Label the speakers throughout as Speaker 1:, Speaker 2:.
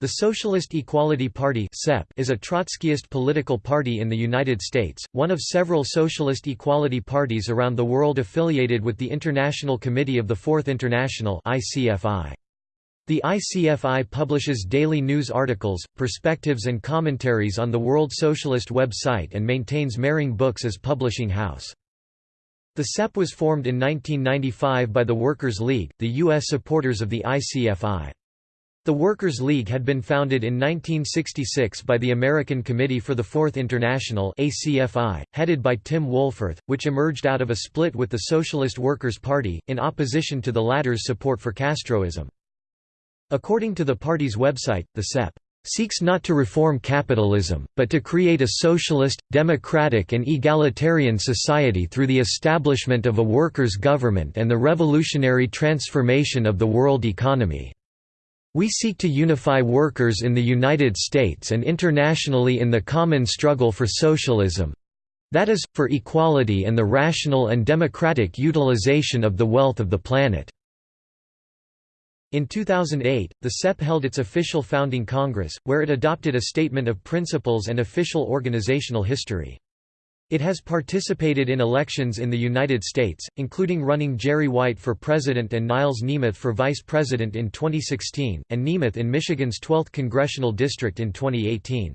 Speaker 1: The Socialist Equality Party is a Trotskyist political party in the United States, one of several socialist equality parties around the world affiliated with the International Committee of the Fourth International The ICFI publishes daily news articles, perspectives and commentaries on the World Socialist website and maintains Mehring Books as publishing house. The SEP was formed in 1995 by the Workers' League, the U.S. supporters of the ICFI. The Workers' League had been founded in 1966 by the American Committee for the Fourth International ACFI, headed by Tim Wohlforth, which emerged out of a split with the Socialist Workers' Party, in opposition to the latter's support for Castroism. According to the party's website, the SEP seeks not to reform capitalism, but to create a socialist, democratic and egalitarian society through the establishment of a workers' government and the revolutionary transformation of the world economy. We seek to unify workers in the United States and internationally in the common struggle for socialism—that is, for equality and the rational and democratic utilization of the wealth of the planet." In 2008, the SEP held its official founding congress, where it adopted a statement of principles and official organizational history. It has participated in elections in the United States, including running Jerry White for president and Niles Niemuth for vice president in 2016, and Niemuth in Michigan's 12th congressional district in 2018.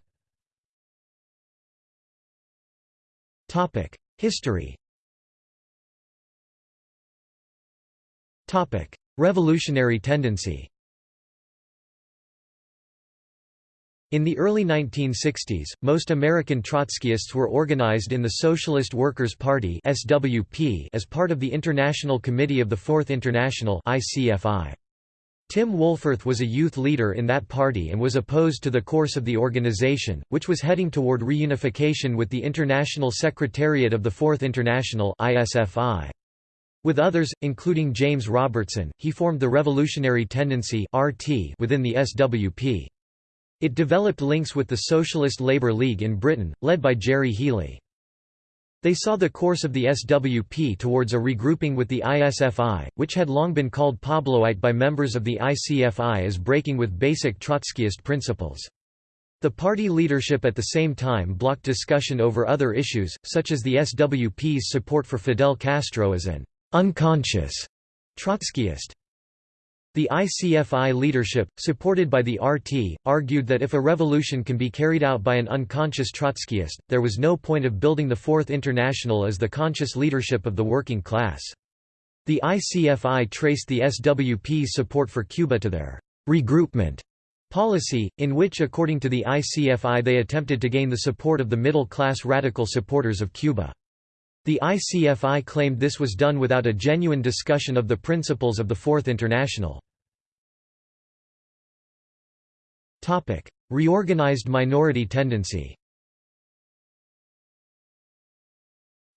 Speaker 1: History Revolutionary tendency In the early 1960s, most American Trotskyists were organized in the Socialist Workers' Party (SWP) as part of the International Committee of the Fourth International (ICFI). Tim Wohlforth was a youth leader in that party and was opposed to the course of the organization, which was heading toward reunification with the International Secretariat of the Fourth International (ISFI). With others, including James Robertson, he formed the Revolutionary Tendency (RT) within the SWP. It developed links with the Socialist Labour League in Britain, led by Gerry Healy. They saw the course of the SWP towards a regrouping with the ISFI, which had long been called Pabloite by members of the ICFI as breaking with basic Trotskyist principles. The party leadership at the same time blocked discussion over other issues, such as the SWP's support for Fidel Castro as an unconscious Trotskyist. The ICFI leadership, supported by the RT, argued that if a revolution can be carried out by an unconscious Trotskyist, there was no point of building the Fourth International as the conscious leadership of the working class. The ICFI traced the SWP's support for Cuba to their regroupment policy, in which according to the ICFI they attempted to gain the support of the middle-class radical supporters of Cuba. The ICFI claimed this was done without a genuine discussion of the principles of the Fourth International. Reorganized minority tendency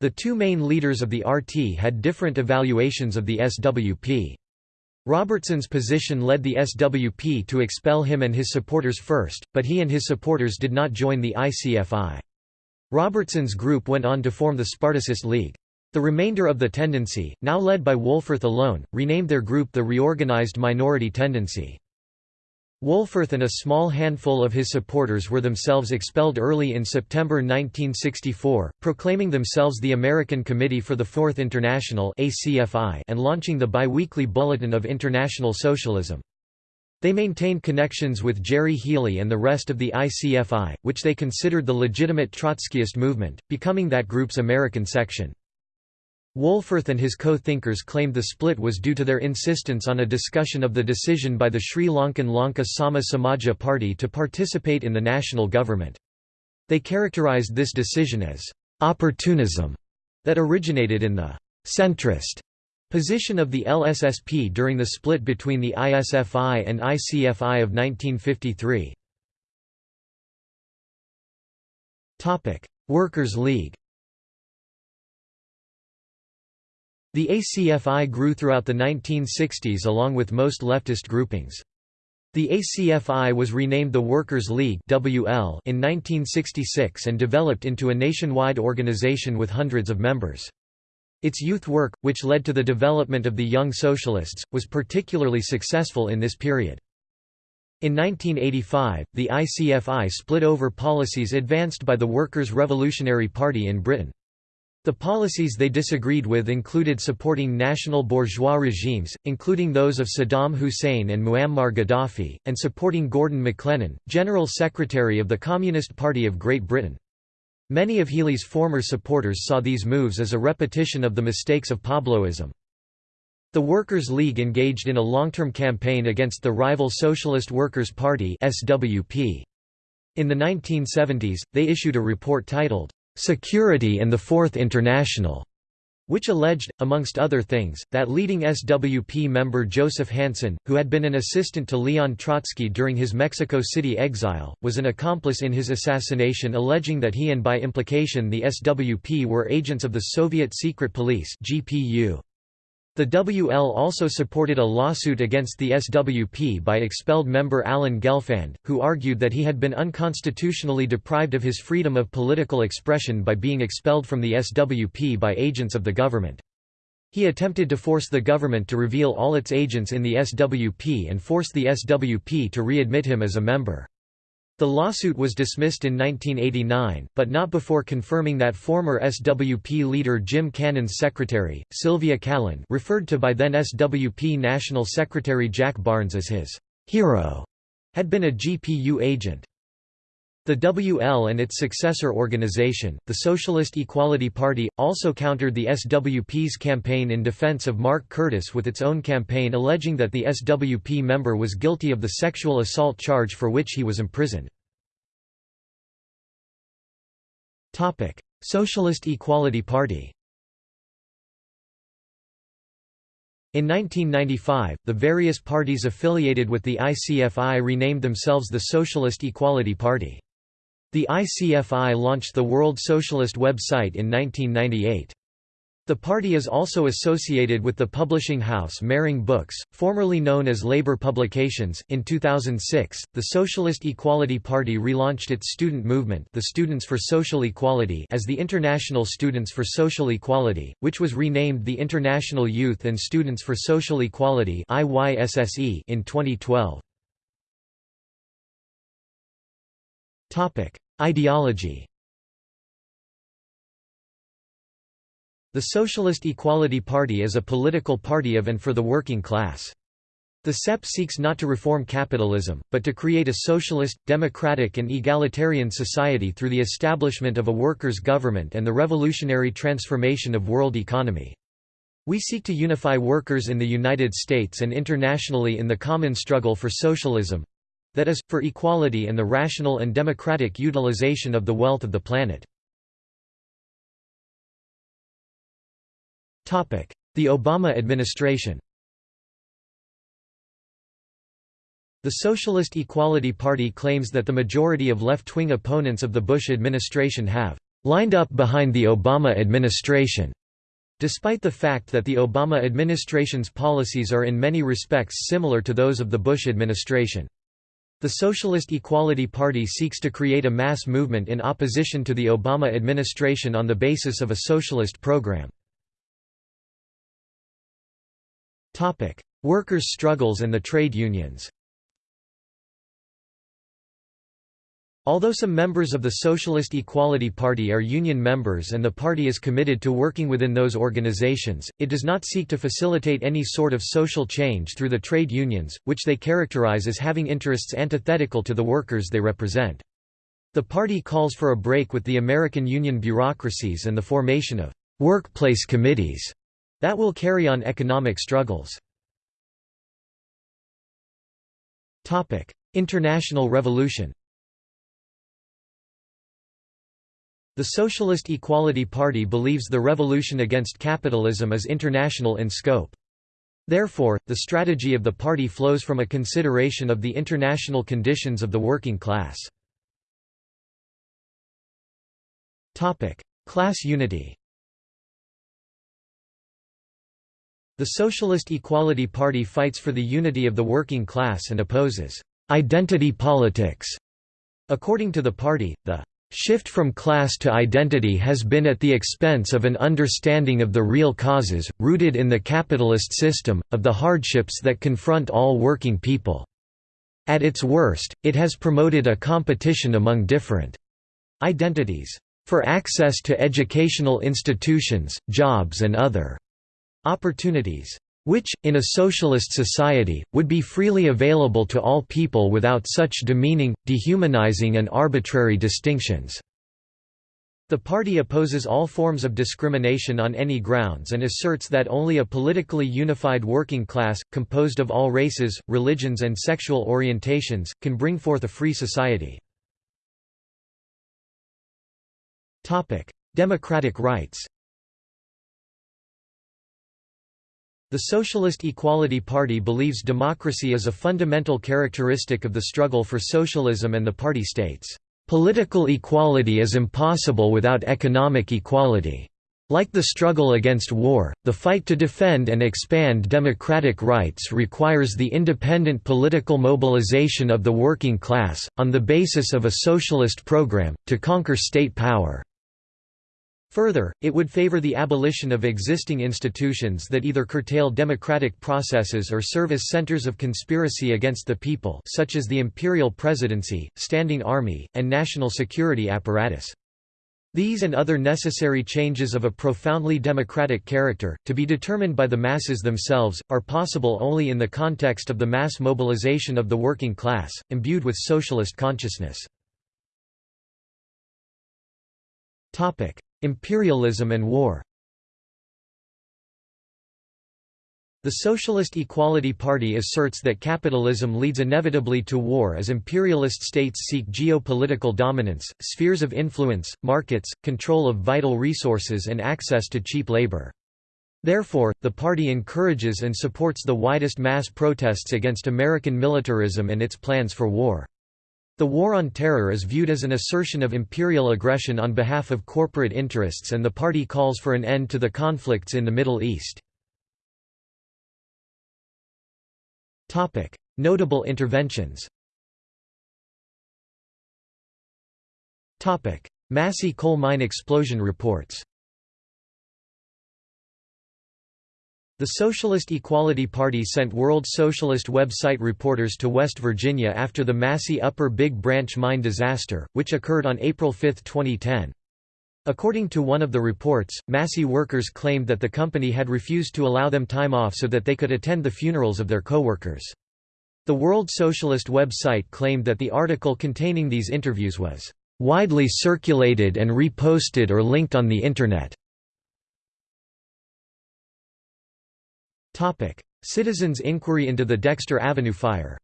Speaker 1: The two main leaders of the RT had different evaluations of the SWP. Robertson's position led the SWP to expel him and his supporters first, but he and his supporters did not join the ICFI. Robertson's group went on to form the Spartacist League. The remainder of the tendency, now led by Wohlforth alone, renamed their group the Reorganized Minority Tendency. Wohlforth and a small handful of his supporters were themselves expelled early in September 1964, proclaiming themselves the American Committee for the Fourth International and launching the biweekly Bulletin of International Socialism. They maintained connections with Gerry Healy and the rest of the ICFI, which they considered the legitimate Trotskyist movement, becoming that group's American section. Wohlforth and his co-thinkers claimed the split was due to their insistence on a discussion of the decision by the Sri Lankan Lanka Sama Samaja Party to participate in the national government. They characterized this decision as opportunism that originated in the centrist Position of the LSSP during the split between the ISFI and ICFI of 1953 Workers' League The ACFI grew throughout the 1960s along with most leftist groupings. The ACFI was renamed the Workers' League WL in 1966 and developed into a nationwide organization with hundreds of members. Its youth work, which led to the development of the Young Socialists, was particularly successful in this period. In 1985, the ICFI split over policies advanced by the Workers' Revolutionary Party in Britain. The policies they disagreed with included supporting national bourgeois regimes, including those of Saddam Hussein and Muammar Gaddafi, and supporting Gordon McLennan, General Secretary of the Communist Party of Great Britain. Many of Healy's former supporters saw these moves as a repetition of the mistakes of Pabloism. The Workers' League engaged in a long-term campaign against the rival Socialist Workers' Party SWP. In the 1970s, they issued a report titled, "'Security and the Fourth International' which alleged, amongst other things, that leading SWP member Joseph Hansen, who had been an assistant to Leon Trotsky during his Mexico City exile, was an accomplice in his assassination alleging that he and by implication the SWP were agents of the Soviet Secret Police GPU. The WL also supported a lawsuit against the SWP by expelled member Alan Gelfand, who argued that he had been unconstitutionally deprived of his freedom of political expression by being expelled from the SWP by agents of the government. He attempted to force the government to reveal all its agents in the SWP and force the SWP to readmit him as a member. The lawsuit was dismissed in 1989, but not before confirming that former SWP leader Jim Cannon's secretary, Sylvia Callen referred to by then SWP National Secretary Jack Barnes as his «hero», had been a GPU agent. The WL and its successor organization, the Socialist Equality Party, also countered the SWP's campaign in defense of Mark Curtis with its own campaign alleging that the SWP member was guilty of the sexual assault charge for which he was imprisoned. Socialist Equality Party In 1995, the various parties affiliated with the ICFI renamed themselves the Socialist Equality Party. The ICFI launched the World Socialist website in 1998. The party is also associated with the publishing house Mehring Books, formerly known as Labour Publications. In 2006, the Socialist Equality Party relaunched its student movement, the Students for Social Equality, as the International Students for Social Equality, which was renamed the International Youth and Students for Social Equality (IYSSE) in 2012. Topic: Ideology The Socialist Equality Party is a political party of and for the working class. The SEP seeks not to reform capitalism, but to create a socialist, democratic and egalitarian society through the establishment of a workers' government and the revolutionary transformation of world economy. We seek to unify workers in the United States and internationally in the common struggle for socialism, that is, for equality and the rational and democratic utilization of the wealth of the planet. The Obama administration The Socialist Equality Party claims that the majority of left-wing opponents of the Bush administration have «lined up behind the Obama administration», despite the fact that the Obama administration's policies are in many respects similar to those of the Bush administration. The Socialist Equality Party seeks to create a mass movement in opposition to the Obama administration on the basis of a socialist program. Workers' struggles and the trade unions Although some members of the Socialist Equality Party are union members and the party is committed to working within those organizations, it does not seek to facilitate any sort of social change through the trade unions, which they characterize as having interests antithetical to the workers they represent. The party calls for a break with the American union bureaucracies and the formation of «workplace committees» that will carry on economic struggles. International revolution The Socialist Equality Party believes the revolution against capitalism is international in scope. Therefore, the strategy of the party flows from a consideration of the international conditions of the working class. Class unity The Socialist Equality Party fights for the unity of the working class and opposes «identity politics». According to the party, the Shift from class to identity has been at the expense of an understanding of the real causes, rooted in the capitalist system, of the hardships that confront all working people. At its worst, it has promoted a competition among different identities for access to educational institutions, jobs and other opportunities, which, in a socialist society, would be freely available to all people without such demeaning, dehumanizing and arbitrary distinctions." The party opposes all forms of discrimination on any grounds and asserts that only a politically unified working class, composed of all races, religions and sexual orientations, can bring forth a free society. Democratic rights The Socialist Equality Party believes democracy is a fundamental characteristic of the struggle for socialism and the party states, "...political equality is impossible without economic equality." Like the struggle against war, the fight to defend and expand democratic rights requires the independent political mobilization of the working class, on the basis of a socialist program, to conquer state power. Further, it would favor the abolition of existing institutions that either curtail democratic processes or serve as centers of conspiracy against the people such as the imperial presidency, standing army, and national security apparatus. These and other necessary changes of a profoundly democratic character, to be determined by the masses themselves, are possible only in the context of the mass mobilization of the working class, imbued with socialist consciousness. Imperialism and war The Socialist Equality Party asserts that capitalism leads inevitably to war as imperialist states seek geopolitical dominance, spheres of influence, markets, control of vital resources and access to cheap labor. Therefore, the party encourages and supports the widest mass protests against American militarism and its plans for war. The War on Terror is viewed as an assertion of imperial aggression on behalf of corporate interests and the party calls for an end to the conflicts in the Middle East. Notable interventions Massey coal mine explosion reports The Socialist Equality Party sent World Socialist website reporters to West Virginia after the Massey Upper Big Branch mine disaster, which occurred on April 5, 2010. According to one of the reports, Massey workers claimed that the company had refused to allow them time off so that they could attend the funerals of their co-workers. The World Socialist website claimed that the article containing these interviews was widely circulated and reposted or linked on the Internet. Topic: Citizens' inquiry into the Dexter Avenue fire.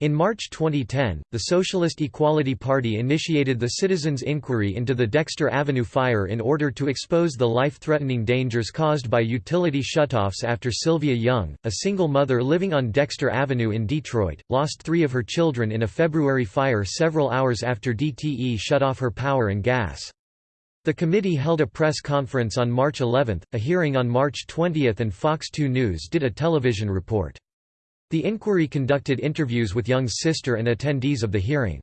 Speaker 1: In March 2010, the Socialist Equality Party initiated the Citizens' Inquiry into the Dexter Avenue fire in order to expose the life-threatening dangers caused by utility shutoffs after Sylvia Young, a single mother living on Dexter Avenue in Detroit, lost three of her children in a February fire several hours after DTE shut off her power and gas. The committee held a press conference on March 11, a hearing on March 20 and Fox 2 News did a television report. The inquiry conducted interviews with Young's sister and attendees of the hearing.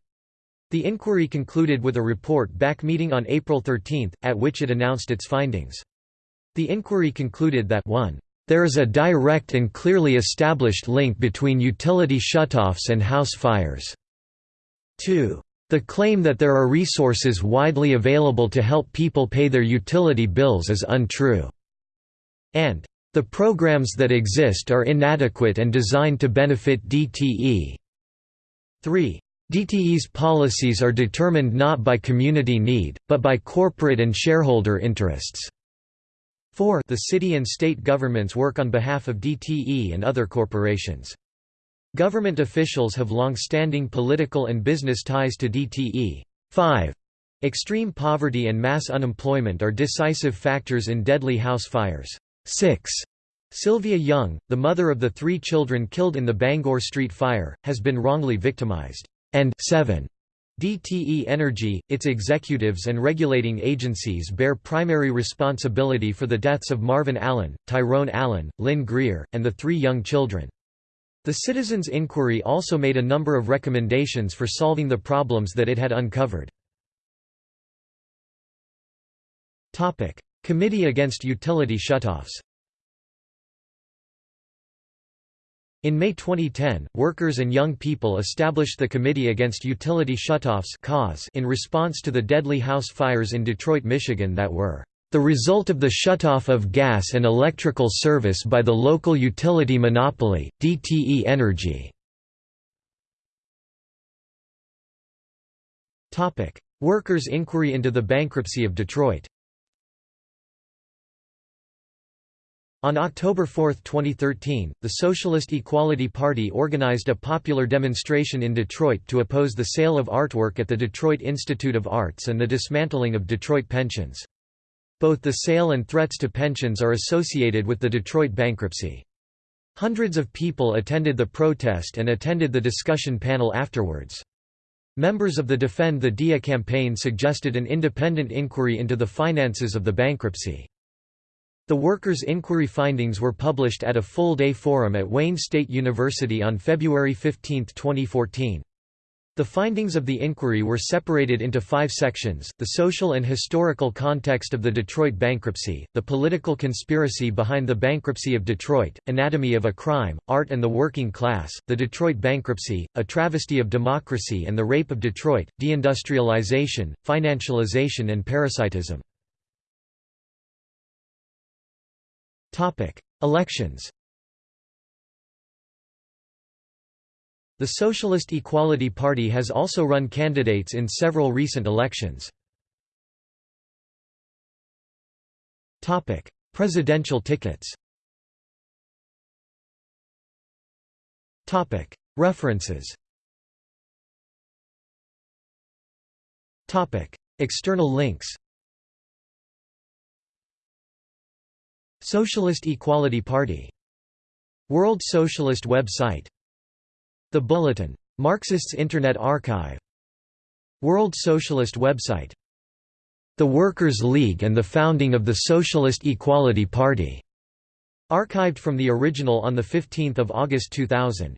Speaker 1: The inquiry concluded with a report back meeting on April 13, at which it announced its findings. The inquiry concluded that 1. There is a direct and clearly established link between utility shutoffs and house fires. 2. The claim that there are resources widely available to help people pay their utility bills is untrue. And, "...the programs that exist are inadequate and designed to benefit DTE." 3. DTE's policies are determined not by community need, but by corporate and shareholder interests. 4. The city and state governments work on behalf of DTE and other corporations. Government officials have long-standing political and business ties to DTE. 5. Extreme poverty and mass unemployment are decisive factors in deadly house fires. 6. Sylvia Young, the mother of the three children killed in the Bangor Street fire, has been wrongly victimized. And 7. DTE Energy, its executives and regulating agencies bear primary responsibility for the deaths of Marvin Allen, Tyrone Allen, Lynn Greer, and the three young children. The Citizens' Inquiry also made a number of recommendations for solving the problems that it had uncovered. Committee Against Utility Shutoffs In May 2010, workers and young people established the Committee Against Utility Shutoffs in response to the deadly house fires in Detroit, Michigan that were the result of the shutoff of gas and electrical service by the local utility monopoly, DTE Energy. Workers' inquiry into the bankruptcy of Detroit On October 4, 2013, the Socialist Equality Party organized a popular demonstration in Detroit to oppose the sale of artwork at the Detroit Institute of Arts and the dismantling of Detroit pensions. Both the sale and threats to pensions are associated with the Detroit bankruptcy. Hundreds of people attended the protest and attended the discussion panel afterwards. Members of the Defend the DIA campaign suggested an independent inquiry into the finances of the bankruptcy. The workers' inquiry findings were published at a full-day forum at Wayne State University on February 15, 2014. The findings of the inquiry were separated into five sections, the social and historical context of the Detroit bankruptcy, the political conspiracy behind the bankruptcy of Detroit, anatomy of a crime, art and the working class, the Detroit bankruptcy, a travesty of democracy and the rape of Detroit, deindustrialization, financialization and parasitism. Elections The Socialist Equality Party has also run candidates in several recent elections. Presidential tickets References External links Socialist Equality Party World Socialist website the Bulletin. Marxists Internet Archive. World Socialist website. The Workers' League and the founding of the Socialist Equality Party. Archived from the original on 15 August 2000.